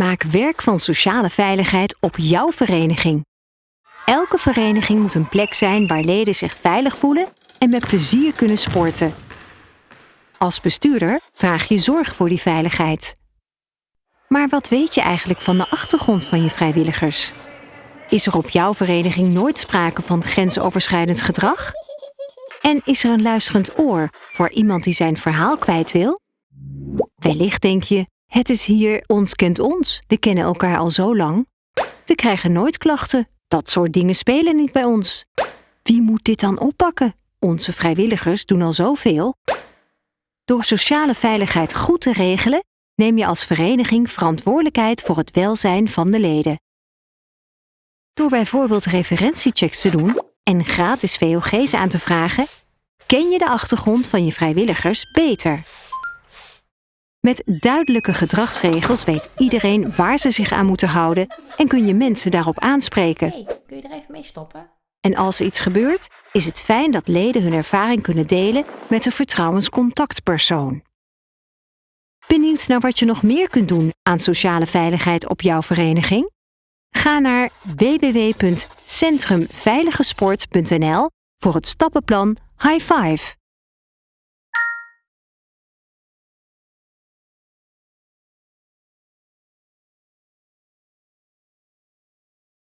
Maak werk van sociale veiligheid op jouw vereniging. Elke vereniging moet een plek zijn waar leden zich veilig voelen en met plezier kunnen sporten. Als bestuurder vraag je zorg voor die veiligheid. Maar wat weet je eigenlijk van de achtergrond van je vrijwilligers? Is er op jouw vereniging nooit sprake van grensoverschrijdend gedrag? En is er een luisterend oor voor iemand die zijn verhaal kwijt wil? Wellicht denk je, het is hier ons kent ons, we kennen elkaar al zo lang. We krijgen nooit klachten, dat soort dingen spelen niet bij ons. Wie moet dit dan oppakken? Onze vrijwilligers doen al zoveel. Door sociale veiligheid goed te regelen, neem je als vereniging verantwoordelijkheid voor het welzijn van de leden. Door bijvoorbeeld referentiechecks te doen en gratis VOG's aan te vragen, ken je de achtergrond van je vrijwilligers beter. Met duidelijke gedragsregels weet iedereen waar ze zich aan moeten houden en kun je mensen daarop aanspreken. Hey, kun je er even mee stoppen? En als er iets gebeurt, is het fijn dat leden hun ervaring kunnen delen met een vertrouwenscontactpersoon. Benieuwd naar wat je nog meer kunt doen aan sociale veiligheid op jouw vereniging? Ga naar www.centrumveiligesport.nl voor het stappenplan High Five.